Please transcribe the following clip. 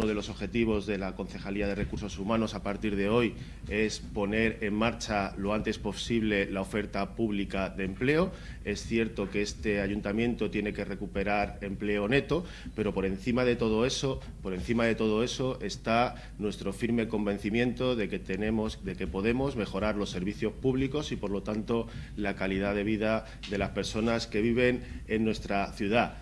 uno de los objetivos de la Concejalía de Recursos Humanos a partir de hoy es poner en marcha lo antes posible la oferta pública de empleo. Es cierto que este ayuntamiento tiene que recuperar empleo neto, pero por encima de todo eso, por encima de todo eso está nuestro firme convencimiento de que tenemos, de que podemos mejorar los servicios públicos y, por lo tanto, la calidad de vida de las personas que viven en nuestra ciudad.